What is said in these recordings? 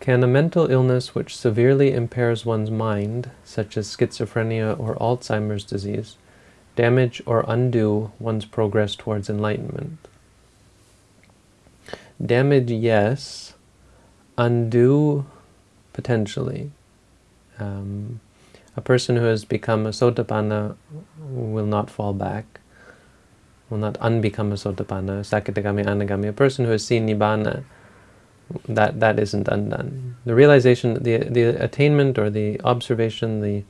Can a mental illness which severely impairs one's mind, such as schizophrenia or Alzheimer's disease, damage or undo one's progress towards enlightenment? Damage, yes. Undo, potentially. Um, a person who has become a sotapanna will not fall back, will not unbecome a sotapanna, sakadagami, anagami. A person who has seen nibbana, that, that isn't undone. The realization, the, the attainment or the observation, the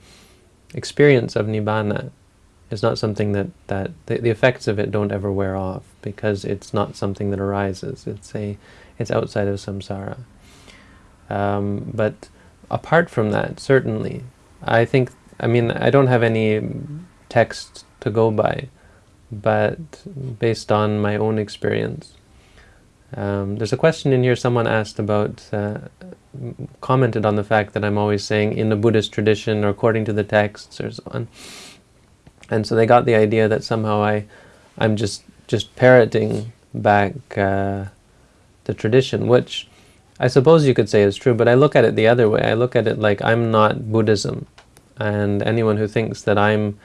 experience of nibbana is not something that, that the, the effects of it don't ever wear off because it's not something that arises. It's, a, it's outside of samsara. Um, but apart from that, certainly, I think, I mean, I don't have any text to go by, but based on my own experience. Um, there's a question in here someone asked about, uh, commented on the fact that I'm always saying in the Buddhist tradition or according to the texts or so on. And so they got the idea that somehow I, I'm just, just parroting back uh, the tradition, which I suppose you could say is true, but I look at it the other way. I look at it like I'm not Buddhism, and anyone who thinks that I'm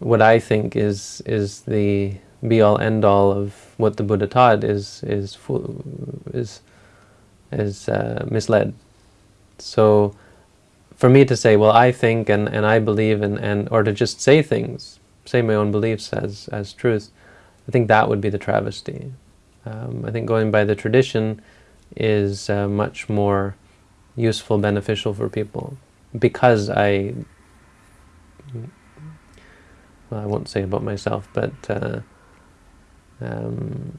what I think is is the be-all end-all of what the Buddha taught is is is is uh, misled. So, for me to say, well, I think and and I believe and and or to just say things, say my own beliefs as as truth, I think that would be the travesty. Um, I think going by the tradition is uh, much more useful, beneficial for people because I, well, I won't say about myself, but uh, um,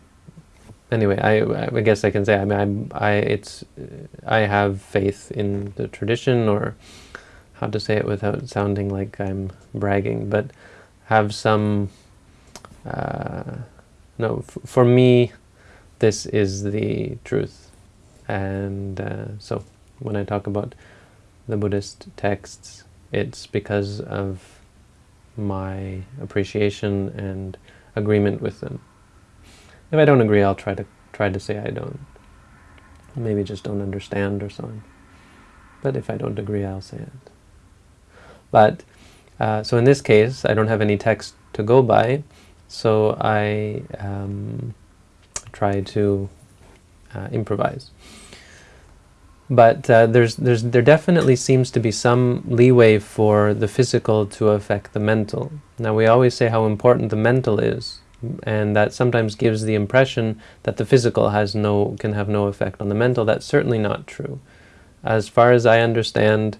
anyway, I, I guess I can say, I mean, I, I, it's, I have faith in the tradition, or how to say it without sounding like I'm bragging, but have some, uh, no, for me, this is the truth. And uh, so when I talk about the Buddhist texts, it's because of my appreciation and agreement with them. If I don't agree, I'll try to try to say I don't. Maybe just don't understand or so on. But if I don't agree, I'll say it. But, uh, so in this case, I don't have any text to go by, so I um, try to uh, improvise. But uh, there's, there's, there definitely seems to be some leeway for the physical to affect the mental. Now we always say how important the mental is, and that sometimes gives the impression that the physical has no, can have no effect on the mental. That's certainly not true. As far as I understand,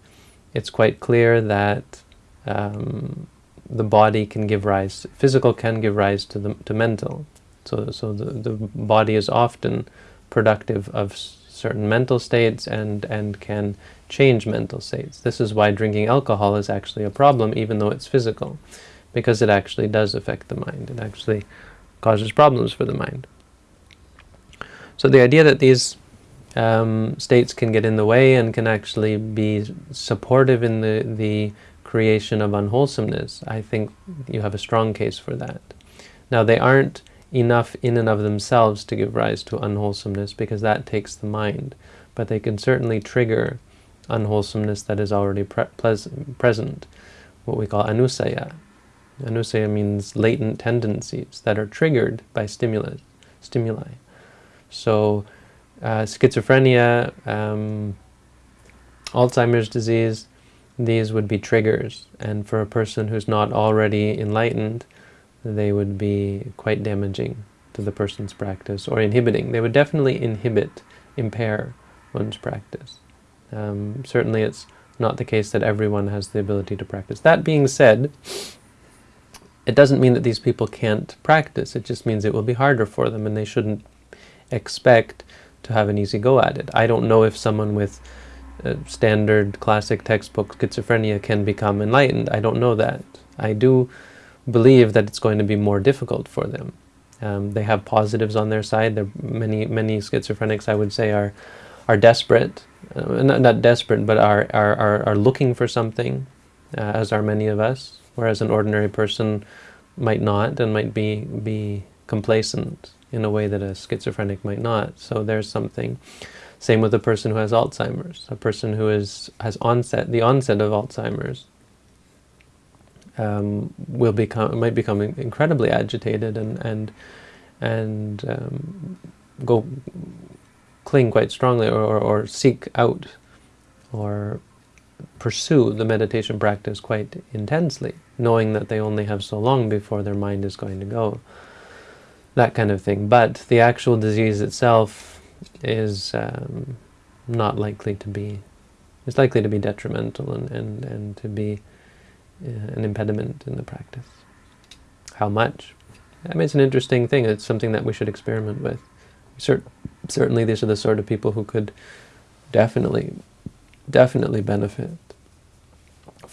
it's quite clear that um, the body can give rise, physical can give rise to the to mental. So, so the, the body is often productive of certain mental states and, and can change mental states. This is why drinking alcohol is actually a problem, even though it's physical, because it actually does affect the mind. It actually causes problems for the mind. So the idea that these um, states can get in the way and can actually be supportive in the, the creation of unwholesomeness, I think you have a strong case for that. Now they aren't enough in and of themselves to give rise to unwholesomeness because that takes the mind. But they can certainly trigger unwholesomeness that is already pre present, what we call anusaya. Anusaya means latent tendencies that are triggered by stimulus, stimuli. So uh, schizophrenia, um, Alzheimer's disease, these would be triggers. And for a person who's not already enlightened, they would be quite damaging to the person's practice or inhibiting. They would definitely inhibit, impair one's practice. Um, certainly it's not the case that everyone has the ability to practice. That being said, it doesn't mean that these people can't practice. It just means it will be harder for them and they shouldn't expect to have an easy go at it. I don't know if someone with standard classic textbook schizophrenia can become enlightened. I don't know that. I do believe that it's going to be more difficult for them. Um, they have positives on their side. There many many schizophrenics, I would say, are are desperate, uh, not, not desperate, but are, are, are, are looking for something, uh, as are many of us, whereas an ordinary person might not and might be, be complacent in a way that a schizophrenic might not. So there's something. Same with a person who has Alzheimer's. A person who is has onset the onset of Alzheimer's um, will become might become incredibly agitated and and and um, go cling quite strongly or, or, or seek out or pursue the meditation practice quite intensely, knowing that they only have so long before their mind is going to go. That kind of thing. But the actual disease itself is um, not likely to be, it's likely to be detrimental and, and, and to be uh, an impediment in the practice. How much? I mean, it's an interesting thing. It's something that we should experiment with. Cert certainly these are the sort of people who could definitely, definitely benefit